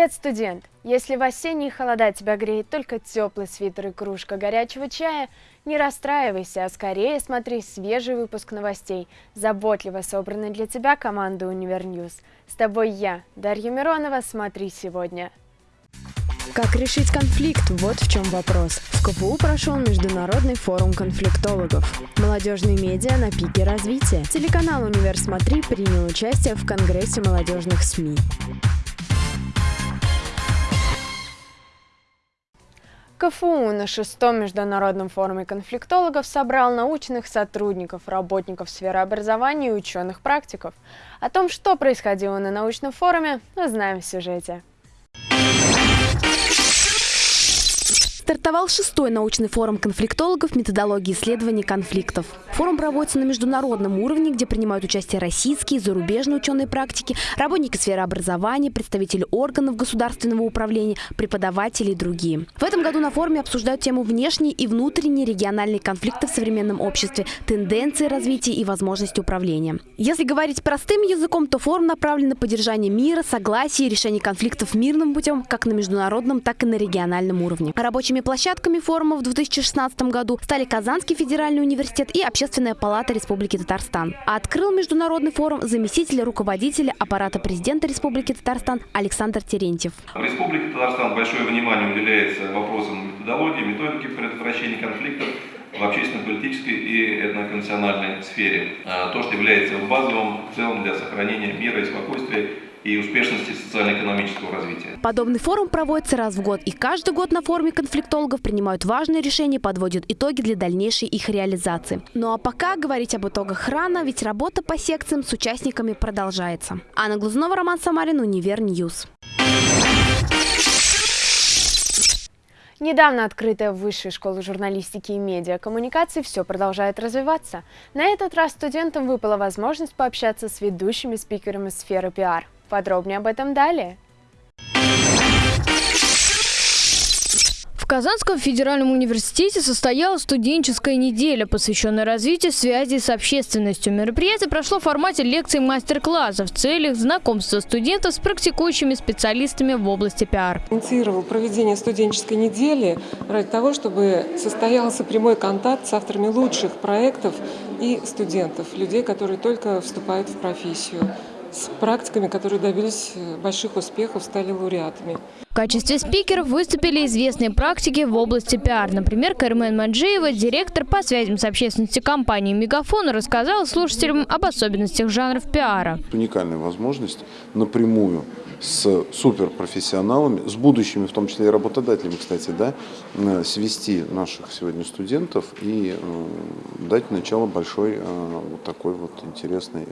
Привет, студент! Если в осенние холода тебя греет только теплый свитер и кружка горячего чая, не расстраивайся, а скорее смотри свежий выпуск новостей, заботливо собранный для тебя командой Универньюз. С тобой я, Дарья Миронова, смотри сегодня. Как решить конфликт? Вот в чем вопрос. В КФУ прошел Международный форум конфликтологов. Молодежные медиа на пике развития. Телеканал «Универ Смотри» принял участие в Конгрессе молодежных СМИ. КФУ на шестом международном форуме конфликтологов собрал научных сотрудников, работников сферы образования и ученых-практиков. О том, что происходило на научном форуме, узнаем в сюжете. Стартовал шестой научный форум конфликтологов методологии исследования конфликтов. Форум проводится на международном уровне, где принимают участие российские, зарубежные ученые практики, работники сферы образования, представители органов государственного управления, преподаватели и другие. В этом году на форуме обсуждают тему внешние и внутренние региональные конфликты в современном обществе, тенденции развития и возможности управления. Если говорить простым языком, то форум направлен на поддержание мира, согласия и решение конфликтов мирным путем как на международном, так и на региональном уровне. Рабочими Основными площадками форума в 2016 году стали Казанский федеральный университет и Общественная палата Республики Татарстан. А открыл международный форум заместитель руководителя аппарата президента Республики Татарстан Александр Терентьев. В Республике Татарстан большое внимание уделяется вопросам методологии, методики предотвращения конфликтов в общественно-политической и этноконфессиональной сфере. А, то, что является базовым в целом для сохранения мира и спокойствия и успешности социально-экономического развития. Подобный форум проводится раз в год, и каждый год на форуме конфликтологов принимают важные решения, подводят итоги для дальнейшей их реализации. Ну а пока говорить об итогах рано, ведь работа по секциям с участниками продолжается. Анна Глазунова, Роман Самарин, Univer News. Недавно открытая Высшая школа журналистики и медиакоммуникаций все продолжает развиваться. На этот раз студентам выпала возможность пообщаться с ведущими спикерами сферы пиар. Подробнее об этом далее. В Казанском федеральном университете состоялась студенческая неделя, посвященная развитию связи с общественностью. Мероприятие прошло в формате лекций и мастер-классов в целях знакомства студентов с практикующими специалистами в области пиар. Инициировал проведение студенческой недели ради того, чтобы состоялся прямой контакт с авторами лучших проектов и студентов, людей, которые только вступают в профессию с практиками, которые добились э, больших успехов, стали лауреатами. В качестве спикеров выступили известные практики в области пиар. Например, Кармен Маджиева, директор по связям с общественностью компании «Мегафон», рассказала слушателям об особенностях жанров пиара. Уникальная возможность напрямую с суперпрофессионалами, с будущими, в том числе и работодателями, кстати, да, э, свести наших сегодня студентов и э, дать начало большой э, вот такой вот интересной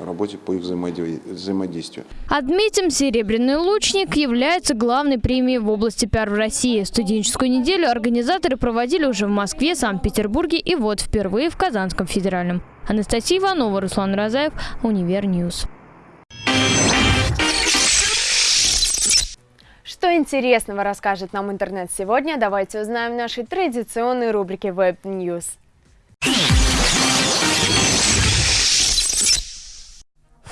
работе по их взаимодействию. Отметим, «Серебряный лучник» является главной премией в области пиар в России. Студенческую неделю организаторы проводили уже в Москве, Санкт-Петербурге и вот впервые в Казанском федеральном. Анастасия Иванова, Руслан Розаев, Univer News. Что интересного расскажет нам интернет сегодня, давайте узнаем в нашей традиционной рубрике Web News.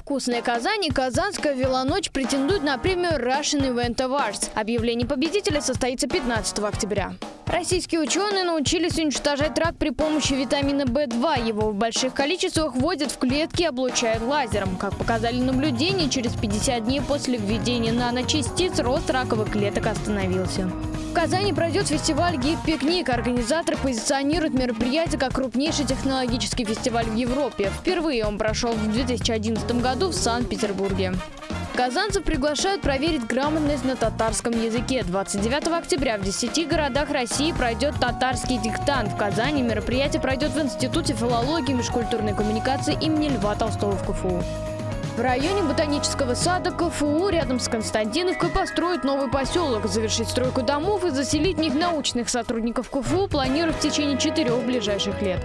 Вкусная Казань и Казанская велоночь претендуют на премию Russian Event Awards. Объявление победителя состоится 15 октября. Российские ученые научились уничтожать рак при помощи витамина В2. Его в больших количествах вводят в клетки и облучают лазером. Как показали наблюдения, через 50 дней после введения наночастиц рост раковых клеток остановился. Казани пройдет фестиваль «Гид-пикник». Организаторы позиционируют мероприятие как крупнейший технологический фестиваль в Европе. Впервые он прошел в 2011 году в Санкт-Петербурге. Казанцев приглашают проверить грамотность на татарском языке. 29 октября в 10 городах России пройдет татарский диктант. В Казани мероприятие пройдет в Институте филологии и межкультурной коммуникации имени Льва Толстого в КФУ. В районе ботанического сада КФУ рядом с Константиновкой построят новый поселок. Завершить стройку домов и заселить в них научных сотрудников КФУ планируют в течение четырех ближайших лет.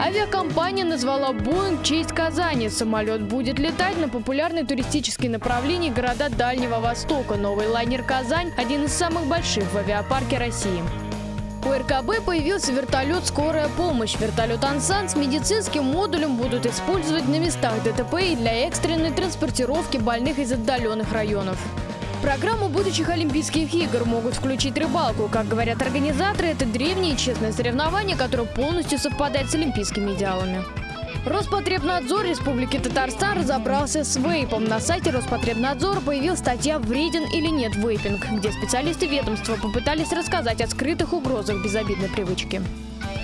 Авиакомпания назвала «Боинг» в честь Казани. Самолет будет летать на популярные туристические направления города Дальнего Востока. Новый лайнер «Казань» – один из самых больших в авиапарке России. У РКБ появился вертолет «Скорая помощь». Вертолет «Ансан» с медицинским модулем будут использовать на местах ДТП и для экстренной транспортировки больных из отдаленных районов. В программу будущих Олимпийских игр могут включить рыбалку. Как говорят организаторы, это древнее честное соревнование, которое полностью совпадает с олимпийскими идеалами. Роспотребнадзор Республики Татарстан разобрался с вейпом. На сайте Роспотребнадзора появилась статья «Вреден или нет вейпинг», где специалисты ведомства попытались рассказать о скрытых угрозах безобидной привычки.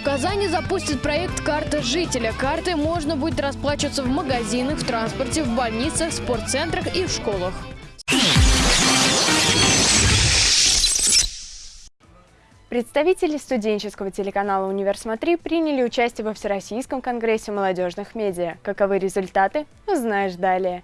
В Казани запустит проект «Карта жителя». Картой можно будет расплачиваться в магазинах, в транспорте, в больницах, спортцентрах и в школах. Представители студенческого телеканала «Универсмотри» приняли участие во Всероссийском конгрессе молодежных медиа. Каковы результаты, узнаешь далее.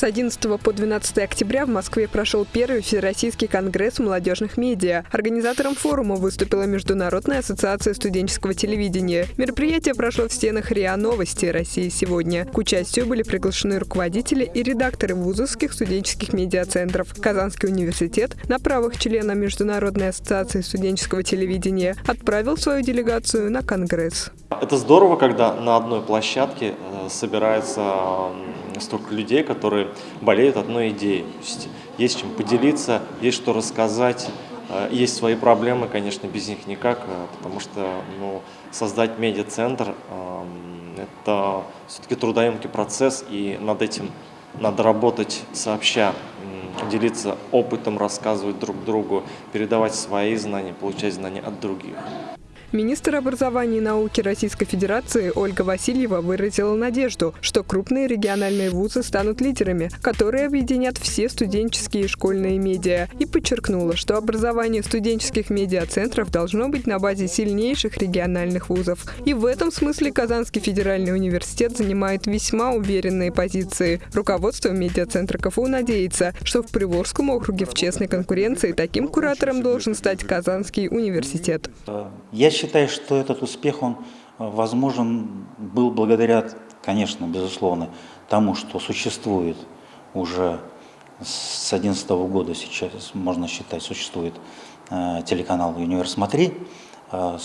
С 11 по 12 октября в Москве прошел первый Всероссийский конгресс молодежных медиа. Организатором форума выступила Международная ассоциация студенческого телевидения. Мероприятие прошло в стенах РИА Новости России сегодня. К участию были приглашены руководители и редакторы вузовских студенческих медиацентров. Казанский университет на правах члена Международной ассоциации студенческого телевидения отправил свою делегацию на конгресс. Это здорово, когда на одной площадке э, столько людей, которые болеют одной идеей. То есть, есть чем поделиться, есть что рассказать, э, есть свои проблемы, конечно, без них никак, э, потому что ну, создать медиацентр – это все-таки трудоемкий процесс, и над этим надо работать сообща, делиться опытом, рассказывать друг другу, передавать свои знания, получать знания от других. Министр образования и науки Российской Федерации Ольга Васильева выразила надежду, что крупные региональные вузы станут лидерами, которые объединят все студенческие и школьные медиа, и подчеркнула, что образование студенческих медиацентров должно быть на базе сильнейших региональных вузов. И в этом смысле Казанский федеральный университет занимает весьма уверенные позиции. Руководство медиацентра КФУ надеется, что в Приволжском округе в честной конкуренции таким куратором должен стать Казанский университет. Я считаю, что этот успех, он э, возможен был благодаря, конечно, безусловно, тому, что существует уже с 2011 года, сейчас можно считать, существует э, телеканал «Универ Смотри». Э,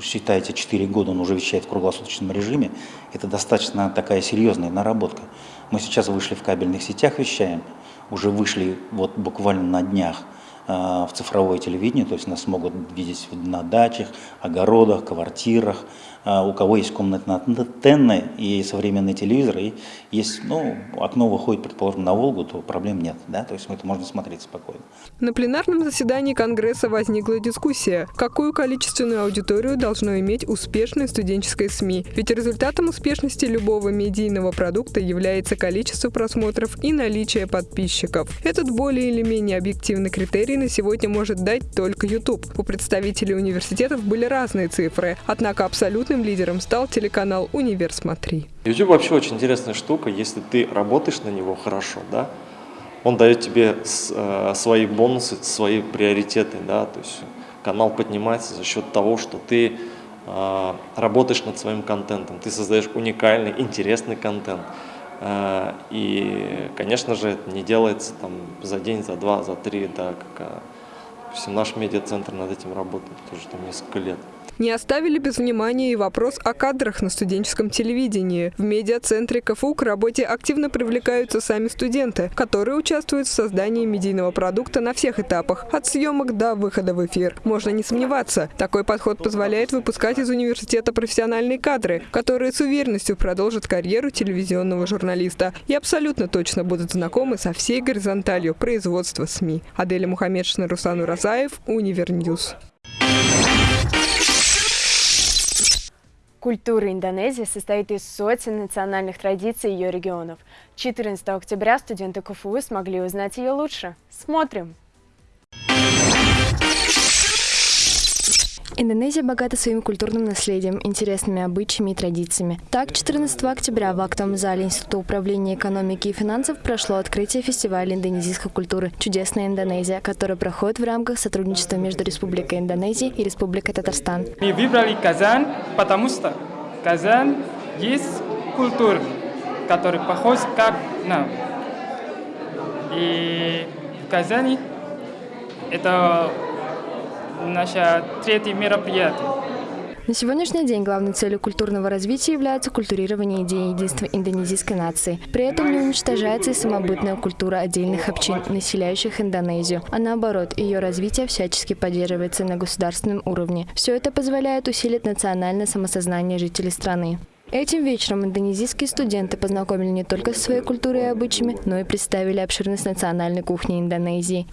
считайте, 4 года он уже вещает в круглосуточном режиме. Это достаточно такая серьезная наработка. Мы сейчас вышли в кабельных сетях, вещаем, уже вышли вот буквально на днях в цифровое телевидение, то есть нас могут видеть на дачах, огородах, квартирах, а, у кого есть комнатные антенны и современный телевизор, и есть, ну, окно выходит, предположим, на Волгу, то проблем нет, да, то есть это можно смотреть спокойно. На пленарном заседании Конгресса возникла дискуссия, какую количественную аудиторию должно иметь успешное студенческое СМИ. Ведь результатом успешности любого медийного продукта является количество просмотров и наличие подписчиков. Этот более или менее объективный критерий на сегодня может дать только YouTube. У представителей университетов были разные цифры, однако Абсолютным лидером стал телеканал «Универ Смотри». YouTube вообще очень интересная штука, если ты работаешь на него хорошо, да, он дает тебе э, свои бонусы, свои приоритеты, да, то есть канал поднимается за счет того, что ты э, работаешь над своим контентом, ты создаешь уникальный, интересный контент. Э, и, конечно же, это не делается там за день, за два, за три, да, как наш медиацентр над этим работает тоже там несколько лет. Не оставили без внимания и вопрос о кадрах на студенческом телевидении. В медиацентре КФУ к работе активно привлекаются сами студенты, которые участвуют в создании медийного продукта на всех этапах, от съемок до выхода в эфир. Можно не сомневаться, такой подход позволяет выпускать из университета профессиональные кадры, которые с уверенностью продолжат карьеру телевизионного журналиста и абсолютно точно будут знакомы со всей горизонталью производства СМИ. Аделя Мухаммедшина, Руслан Уразаев, Univer News. Культура Индонезии состоит из сотен национальных традиций ее регионов. 14 октября студенты КФУ смогли узнать ее лучше. Смотрим! Индонезия богата своим культурным наследием, интересными обычаями и традициями. Так, 14 октября в актовом зале Института управления экономики и финансов прошло открытие фестиваля индонезийской культуры «Чудесная Индонезия», который проходит в рамках сотрудничества между Республикой Индонезия и Республикой Татарстан. Мы выбрали Казань, потому что Казань есть культура, которая похожа как нам. И в Казани это наше третье мероприятие. На сегодняшний день главной целью культурного развития является культурирование идеи единства индонезийской нации. При этом не уничтожается и самобытная культура отдельных общин, населяющих Индонезию, а наоборот, ее развитие всячески поддерживается на государственном уровне. Все это позволяет усилить национальное самосознание жителей страны. Этим вечером индонезийские студенты познакомили не только со своей культурой и обычаями, но и представили обширность национальной кухни Индонезии.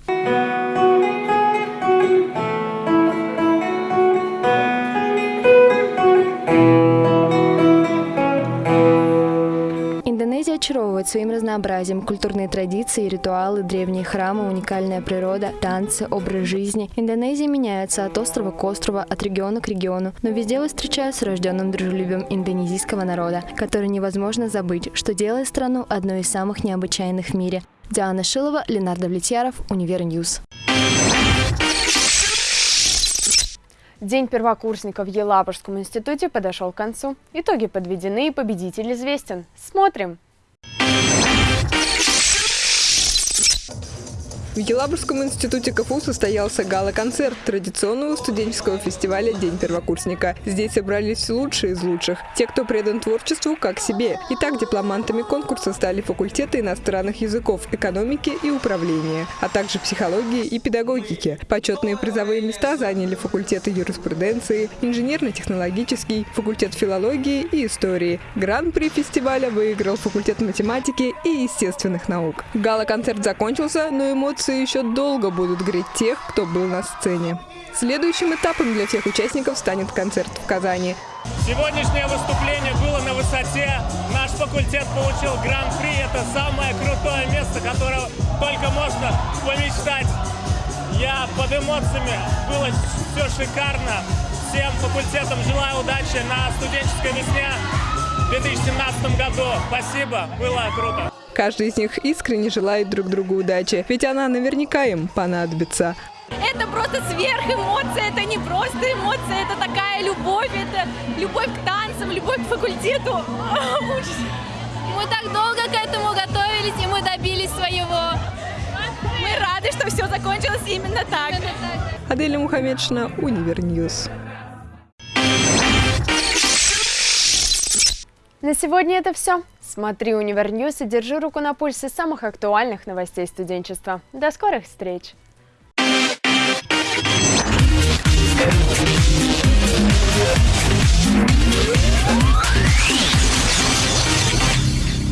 Своим разнообразием. Культурные традиции, ритуалы, древние храмы, уникальная природа, танцы, образ жизни. Индонезия меняется от острова к острову, от региона к региону, но везде вы встречается с рожденным дружелюбием индонезийского народа, который невозможно забыть, что делает страну одной из самых необычайных в мире. Диана Шилова, Ленар Давлетьяров, Univer News. День первокурсника в Елабужском институте подошел к концу. Итоги подведены и победитель известен. Смотрим! В Елабужском институте КФУ состоялся гала-концерт традиционного студенческого фестиваля «День первокурсника». Здесь собрались лучшие из лучших, те, кто предан творчеству как себе. Итак, дипломантами конкурса стали факультеты иностранных языков, экономики и управления, а также психологии и педагогики. Почетные призовые места заняли факультеты юриспруденции, инженерно-технологический, факультет филологии и истории. Гран-при фестиваля выиграл факультет математики и естественных наук. Гала-концерт закончился, но эмоции эмоции еще долго будут греть тех, кто был на сцене. Следующим этапом для всех участников станет концерт в Казани. Сегодняшнее выступление было на высоте. Наш факультет получил гран-при. Это самое крутое место, которое только можно помечтать. Я под эмоциями. Было все шикарно. Всем факультетам желаю удачи на студенческой весне в 2017 году. Спасибо, было круто. Каждый из них искренне желает друг другу удачи, ведь она наверняка им понадобится. Это просто сверхэмоция, это не просто эмоция, это такая любовь, это любовь к танцам, любовь к факультету. Мы так долго к этому готовились, и мы добились своего. Мы рады, что все закончилось именно так. Аделя Мухаммедшина, Univer News. На сегодня это все. Смотри Univer News и держи руку на пульсе самых актуальных новостей студенчества. До скорых встреч! We'll